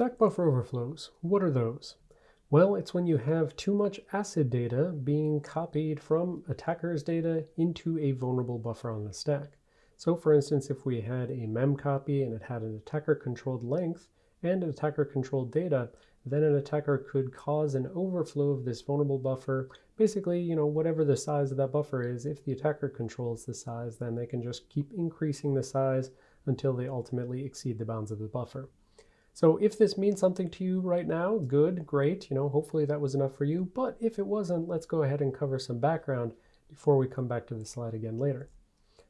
Stack buffer overflows, what are those? Well, it's when you have too much ACID data being copied from attacker's data into a vulnerable buffer on the stack. So for instance, if we had a mem copy and it had an attacker controlled length and an attacker controlled data, then an attacker could cause an overflow of this vulnerable buffer. Basically, you know, whatever the size of that buffer is, if the attacker controls the size, then they can just keep increasing the size until they ultimately exceed the bounds of the buffer. So if this means something to you right now, good, great, you know, hopefully that was enough for you. But if it wasn't, let's go ahead and cover some background before we come back to the slide again later.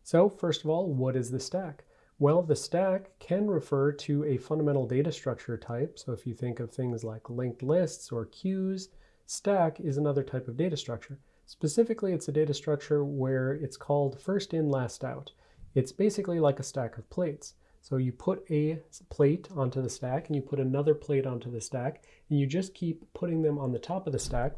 So first of all, what is the stack? Well, the stack can refer to a fundamental data structure type. So if you think of things like linked lists or queues, stack is another type of data structure. Specifically, it's a data structure where it's called first in, last out. It's basically like a stack of plates. So you put a plate onto the stack and you put another plate onto the stack and you just keep putting them on the top of the stack.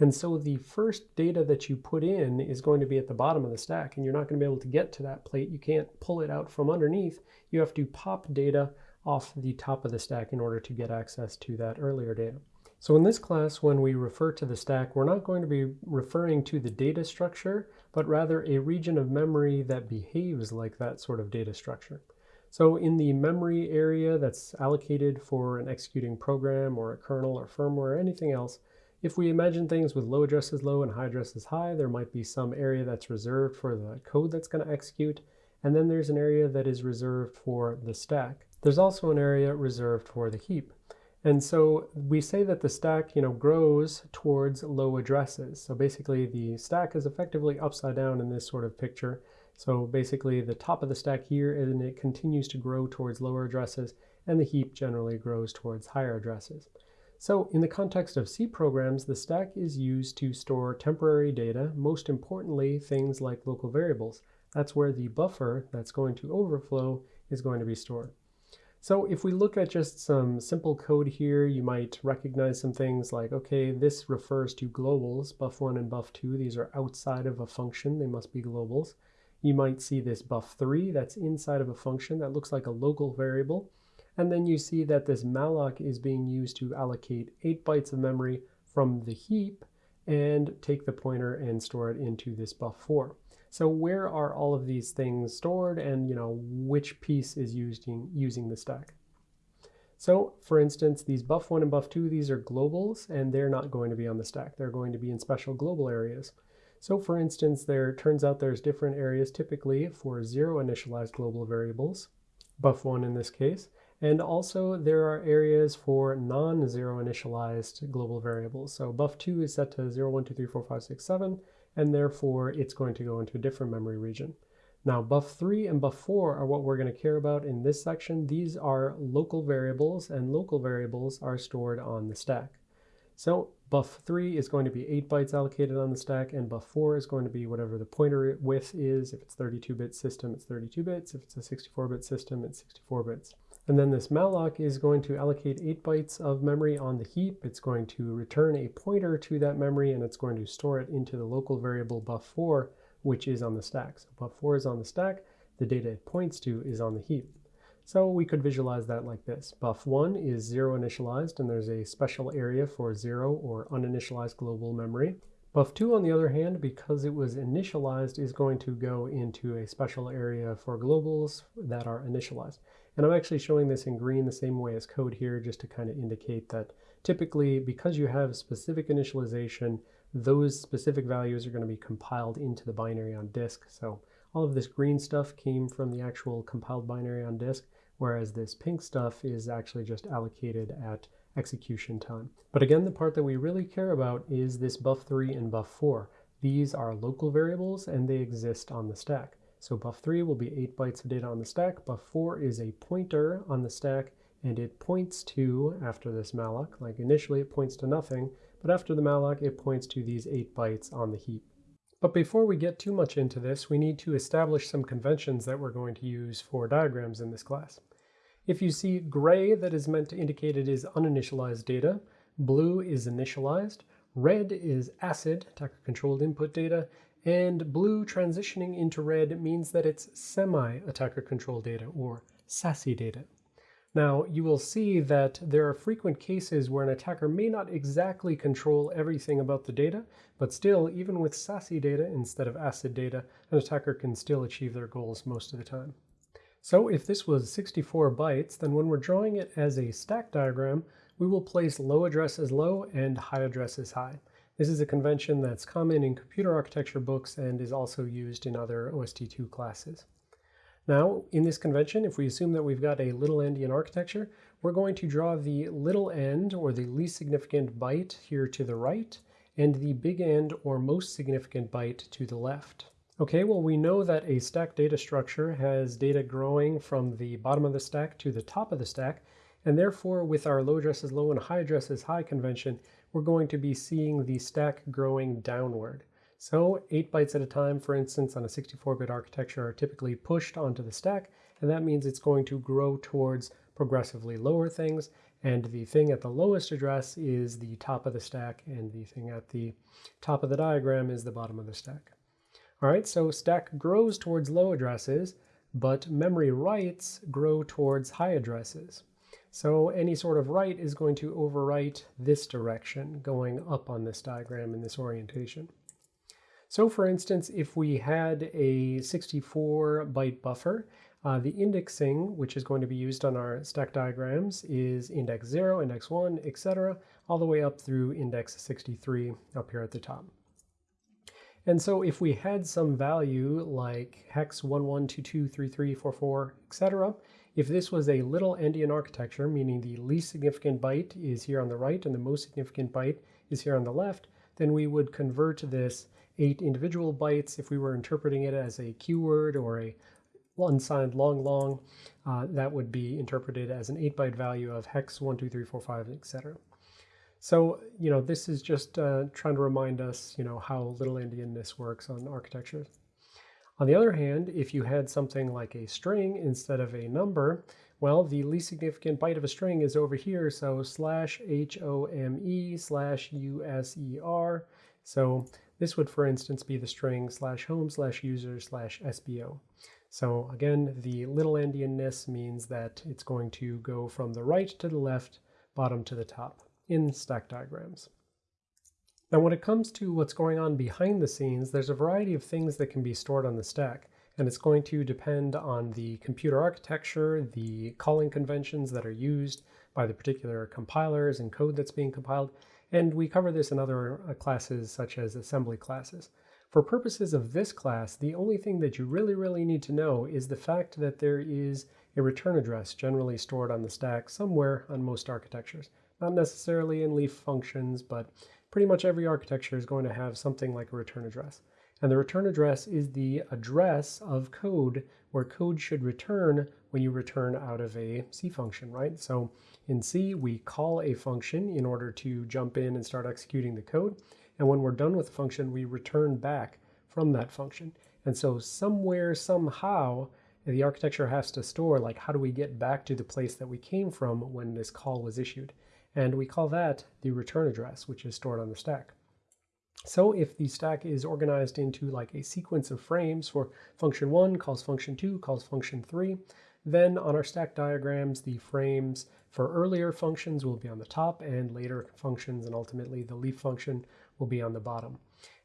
And so the first data that you put in is going to be at the bottom of the stack and you're not going to be able to get to that plate. You can't pull it out from underneath. You have to pop data off the top of the stack in order to get access to that earlier data. So in this class, when we refer to the stack, we're not going to be referring to the data structure, but rather a region of memory that behaves like that sort of data structure. So in the memory area that's allocated for an executing program or a kernel or firmware or anything else, if we imagine things with low addresses low and high addresses high, there might be some area that's reserved for the code that's going to execute, and then there's an area that is reserved for the stack. There's also an area reserved for the heap. And so we say that the stack, you know, grows towards low addresses. So basically the stack is effectively upside down in this sort of picture. So basically the top of the stack here, and it continues to grow towards lower addresses, and the heap generally grows towards higher addresses. So in the context of C programs, the stack is used to store temporary data, most importantly, things like local variables. That's where the buffer that's going to overflow is going to be stored. So if we look at just some simple code here, you might recognize some things like, okay, this refers to globals, buff1 and buff2. These are outside of a function. They must be globals. You might see this buff3 that's inside of a function that looks like a local variable. And then you see that this malloc is being used to allocate 8 bytes of memory from the heap and take the pointer and store it into this buff4. So where are all of these things stored and you know which piece is using, using the stack? So for instance, these buff1 and buff2, these are globals and they're not going to be on the stack. They're going to be in special global areas. So for instance, there turns out there's different areas typically for zero initialized global variables, buff1 in this case, and also there are areas for non-zero initialized global variables. So buff2 is set to 0, 1, 2, 3, 4, 5, 6, 7, and therefore it's going to go into a different memory region. Now buff3 and buff4 are what we're going to care about in this section. These are local variables, and local variables are stored on the stack. So buff3 is going to be 8 bytes allocated on the stack, and buff4 is going to be whatever the pointer width is. If it's 32-bit system, it's 32 bits. If it's a 64-bit system, it's 64 bits. And then this malloc is going to allocate 8 bytes of memory on the heap. It's going to return a pointer to that memory, and it's going to store it into the local variable buff4, which is on the stack. So buff4 is on the stack. The data it points to is on the heap. So we could visualize that like this. Buff1 is zero initialized, and there's a special area for zero or uninitialized global memory. Buff2, on the other hand, because it was initialized, is going to go into a special area for globals that are initialized. And I'm actually showing this in green the same way as code here, just to kind of indicate that typically, because you have specific initialization, those specific values are going to be compiled into the binary on disk. So all of this green stuff came from the actual compiled binary on disk, whereas this pink stuff is actually just allocated at execution time. But again, the part that we really care about is this buff3 and buff4. These are local variables and they exist on the stack. So buff3 will be 8 bytes of data on the stack. Buff4 is a pointer on the stack and it points to, after this malloc, like initially it points to nothing, but after the malloc it points to these 8 bytes on the heap. But before we get too much into this, we need to establish some conventions that we're going to use for diagrams in this class. If you see gray, that is meant to indicate it is uninitialized data. Blue is initialized. Red is ACID, attacker-controlled input data. And blue transitioning into red means that it's semi-attacker-controlled data, or SACI data. Now, you will see that there are frequent cases where an attacker may not exactly control everything about the data, but still, even with SACI data instead of ACID data, an attacker can still achieve their goals most of the time. So if this was 64 bytes, then when we're drawing it as a stack diagram, we will place low addresses low and high addresses high. This is a convention that's common in computer architecture books and is also used in other OST2 classes. Now, in this convention, if we assume that we've got a little endian architecture, we're going to draw the little end, or the least significant byte, here to the right, and the big end, or most significant byte, to the left. Okay, well, we know that a stack data structure has data growing from the bottom of the stack to the top of the stack, and therefore with our low addresses low and high addresses high convention, we're going to be seeing the stack growing downward. So 8 bytes at a time, for instance, on a 64-bit architecture are typically pushed onto the stack, and that means it's going to grow towards progressively lower things, and the thing at the lowest address is the top of the stack, and the thing at the top of the diagram is the bottom of the stack. All right, so stack grows towards low addresses, but memory writes grow towards high addresses. So any sort of write is going to overwrite this direction, going up on this diagram in this orientation. So for instance, if we had a 64 byte buffer, uh, the indexing, which is going to be used on our stack diagrams, is index 0, index 1, etc., all the way up through index 63 up here at the top. And so if we had some value like hex 11223344, etc., if this was a little endian architecture, meaning the least significant byte is here on the right and the most significant byte is here on the left, then we would convert this eight individual bytes if we were interpreting it as a qword or a unsigned long long, uh, that would be interpreted as an 8 byte value of hex 12345, etc. So, you know, this is just uh, trying to remind us, you know, how little endianness works on architectures. On the other hand, if you had something like a string instead of a number, well, the least significant byte of a string is over here, so slash H-O-M-E slash U-S-E-R. So this would, for instance, be the string slash home slash user slash SBO. So again, the little endianness means that it's going to go from the right to the left, bottom to the top in stack diagrams. Now when it comes to what's going on behind the scenes, there's a variety of things that can be stored on the stack, and it's going to depend on the computer architecture, the calling conventions that are used by the particular compilers and code that's being compiled, and we cover this in other uh, classes such as assembly classes. For purposes of this class, the only thing that you really, really need to know is the fact that there is a return address generally stored on the stack somewhere on most architectures. Not necessarily in leaf functions, but pretty much every architecture is going to have something like a return address. And the return address is the address of code where code should return when you return out of a C function, right? So in C, we call a function in order to jump in and start executing the code. And when we're done with the function, we return back from that function. And so somewhere, somehow, the architecture has to store, like, how do we get back to the place that we came from when this call was issued? And we call that the return address, which is stored on the stack. So if the stack is organized into like a sequence of frames for function one calls function two, calls function three, then on our stack diagrams, the frames for earlier functions will be on the top and later functions and ultimately the leaf function will be on the bottom.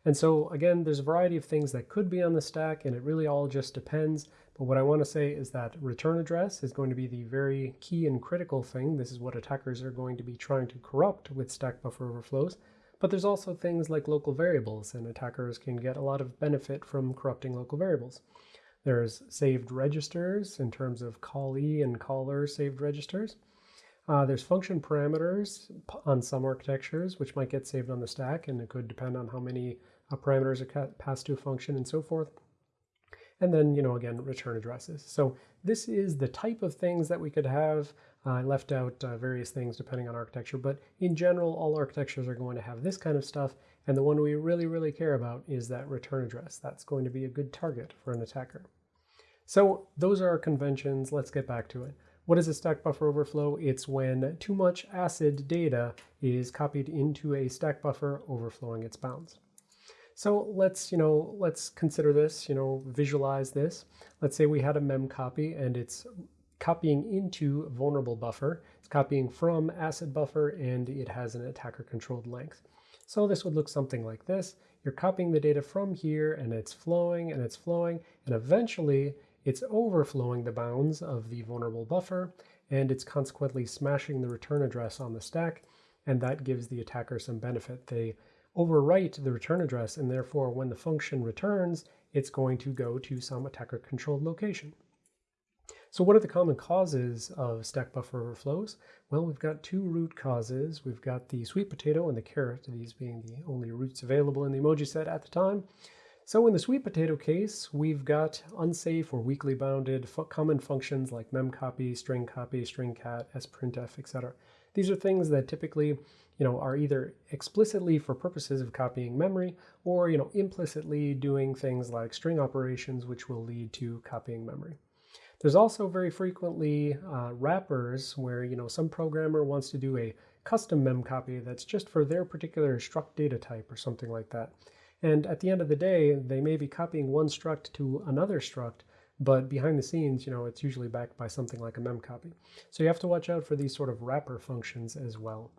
And so again, there's a variety of things that could be on the stack and it really all just depends. But what I want to say is that return address is going to be the very key and critical thing. This is what attackers are going to be trying to corrupt with stack buffer overflows. But there's also things like local variables and attackers can get a lot of benefit from corrupting local variables. There's saved registers in terms of callee and caller saved registers. Uh, there's function parameters on some architectures, which might get saved on the stack, and it could depend on how many uh, parameters are passed to a function and so forth. And then, you know, again, return addresses. So this is the type of things that we could have. Uh, I left out uh, various things depending on architecture, but in general, all architectures are going to have this kind of stuff. And the one we really, really care about is that return address. That's going to be a good target for an attacker. So those are our conventions. Let's get back to it. What is a stack buffer overflow? It's when too much ACID data is copied into a stack buffer overflowing its bounds. So let's, you know, let's consider this, you know, visualize this. Let's say we had a mem copy and it's copying into vulnerable buffer. It's copying from ACID buffer and it has an attacker controlled length. So this would look something like this. You're copying the data from here and it's flowing and it's flowing and eventually it's overflowing the bounds of the vulnerable buffer and it's consequently smashing the return address on the stack and that gives the attacker some benefit. They overwrite the return address and therefore when the function returns, it's going to go to some attacker controlled location. So what are the common causes of stack buffer overflows? Well, we've got two root causes. We've got the sweet potato and the carrot, these being the only roots available in the emoji set at the time. So in the sweet potato case, we've got unsafe or weakly bounded common functions like memcopy, string copy, string cat, sprintf, etc. These are things that typically you know, are either explicitly for purposes of copying memory or you know, implicitly doing things like string operations which will lead to copying memory. There's also very frequently uh, wrappers where you know some programmer wants to do a custom memcopy that's just for their particular struct data type or something like that. And at the end of the day, they may be copying one struct to another struct, but behind the scenes, you know, it's usually backed by something like a memcopy. So you have to watch out for these sort of wrapper functions as well.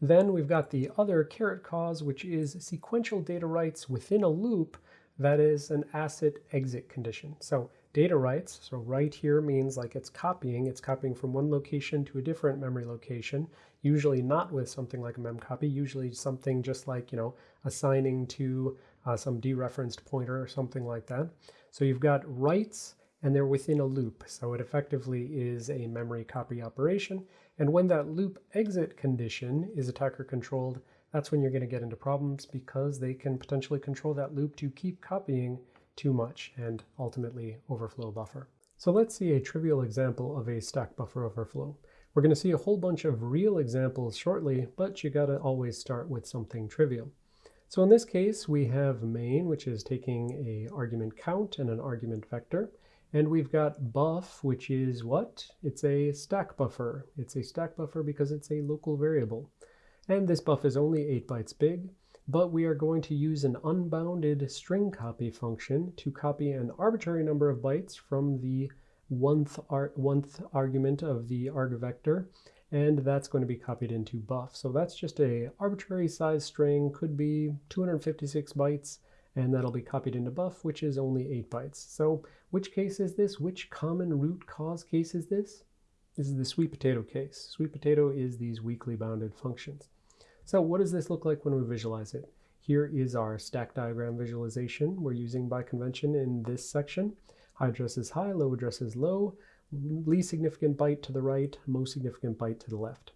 Then we've got the other carrot cause, which is sequential data writes within a loop that is an ACID exit condition. So data writes, so write here means like it's copying, it's copying from one location to a different memory location, usually not with something like a memcopy, usually something just like, you know, assigning to uh, some dereferenced pointer or something like that. So you've got writes and they're within a loop. So it effectively is a memory copy operation. And when that loop exit condition is attacker controlled, that's when you're going to get into problems because they can potentially control that loop to keep copying too much and ultimately overflow buffer. So let's see a trivial example of a stack buffer overflow. We're going to see a whole bunch of real examples shortly, but you got to always start with something trivial. So in this case, we have main, which is taking a argument count and an argument vector. And we've got buff, which is what? It's a stack buffer. It's a stack buffer because it's a local variable. And this buff is only 8 bytes big, but we are going to use an unbounded string copy function to copy an arbitrary number of bytes from the one-th ar argument of the arg vector and that's going to be copied into buff. So that's just a arbitrary size string, could be 256 bytes, and that'll be copied into buff, which is only 8 bytes. So which case is this? Which common root cause case is this? This is the sweet potato case. Sweet potato is these weakly bounded functions. So what does this look like when we visualize it? Here is our stack diagram visualization we're using by convention in this section. High address is high, low address is low least significant byte to the right, most significant byte to the left.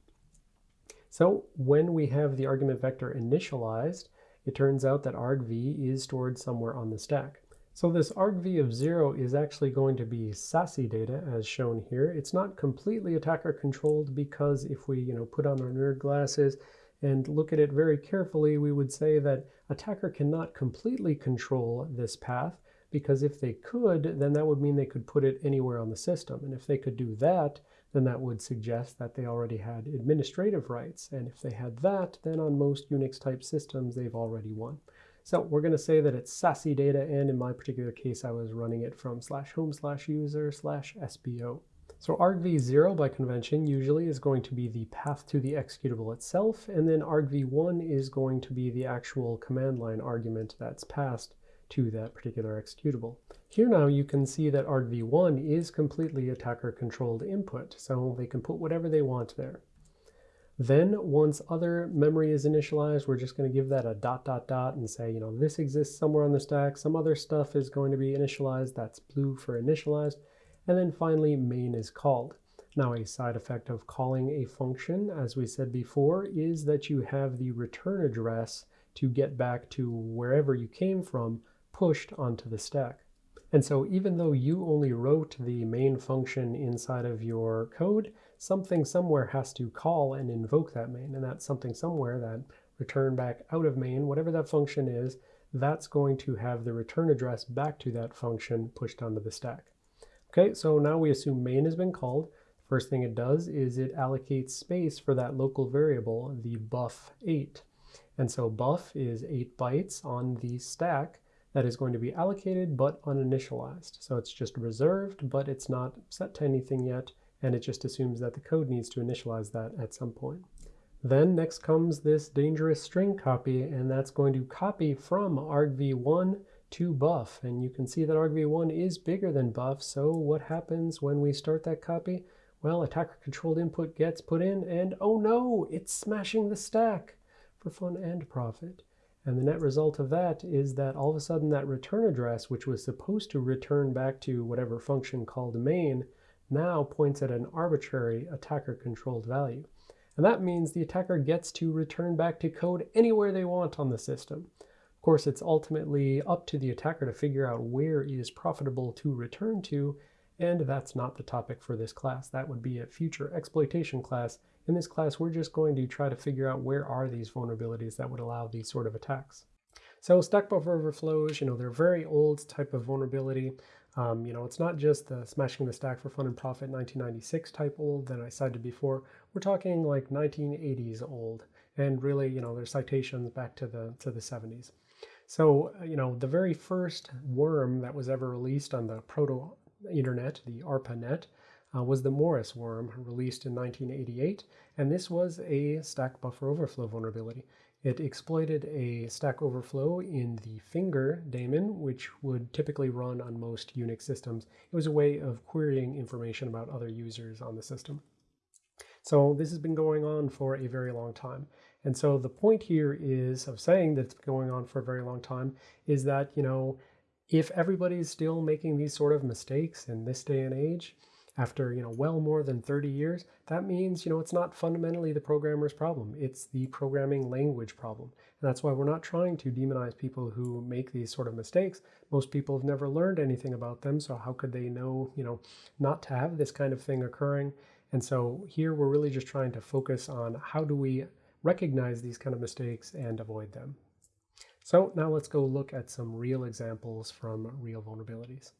So when we have the argument vector initialized, it turns out that argv is stored somewhere on the stack. So this argv of 0 is actually going to be SACI data as shown here. It's not completely attacker controlled because if we you know, put on our nerd glasses and look at it very carefully, we would say that attacker cannot completely control this path, because if they could, then that would mean they could put it anywhere on the system. And if they could do that, then that would suggest that they already had administrative rights. And if they had that, then on most Unix type systems, they've already won. So we're going to say that it's sassy data, and in my particular case, I was running it from slash home slash user slash SBO. So argv0 by convention usually is going to be the path to the executable itself, and then argv1 is going to be the actual command line argument that's passed to that particular executable. Here now you can see that argv1 is completely attacker-controlled input, so they can put whatever they want there. Then once other memory is initialized, we're just going to give that a dot dot dot and say, you know, this exists somewhere on the stack. Some other stuff is going to be initialized. That's blue for initialized. And then finally, main is called. Now a side effect of calling a function, as we said before, is that you have the return address to get back to wherever you came from pushed onto the stack. And so even though you only wrote the main function inside of your code, something somewhere has to call and invoke that main. And that something somewhere, that return back out of main, whatever that function is, that's going to have the return address back to that function pushed onto the stack. Okay, so now we assume main has been called. First thing it does is it allocates space for that local variable, the buff8. And so buff is 8 bytes on the stack that is going to be allocated but uninitialized. So it's just reserved, but it's not set to anything yet, and it just assumes that the code needs to initialize that at some point. Then next comes this dangerous string copy, and that's going to copy from argv1 to buff. And you can see that argv1 is bigger than buff, so what happens when we start that copy? Well, attacker controlled input gets put in, and oh no, it's smashing the stack for fun and profit. And the net result of that is that all of a sudden that return address, which was supposed to return back to whatever function called main, now points at an arbitrary attacker-controlled value. And that means the attacker gets to return back to code anywhere they want on the system. Of course, it's ultimately up to the attacker to figure out where is profitable to return to, and that's not the topic for this class. That would be a future exploitation class. In this class, we're just going to try to figure out where are these vulnerabilities that would allow these sort of attacks. So stack buffer overflows, you know, they're very old type of vulnerability. Um, you know, it's not just the smashing the stack for fun and profit 1996 type old that I cited before. We're talking like 1980s old, and really, you know, there's citations back to the to the 70s. So, uh, you know, the very first worm that was ever released on the proto internet, the ARPANET, uh, was the Morris worm, released in 1988, and this was a stack buffer overflow vulnerability. It exploited a stack overflow in the finger daemon, which would typically run on most Unix systems. It was a way of querying information about other users on the system. So this has been going on for a very long time. And so the point here is of saying that it's been going on for a very long time is that, you know, if everybody's still making these sort of mistakes in this day and age, after, you know, well more than 30 years, that means, you know, it's not fundamentally the programmer's problem. It's the programming language problem. And that's why we're not trying to demonize people who make these sort of mistakes. Most people have never learned anything about them, so how could they know, you know, not to have this kind of thing occurring? And so here we're really just trying to focus on how do we recognize these kind of mistakes and avoid them. So now let's go look at some real examples from real vulnerabilities.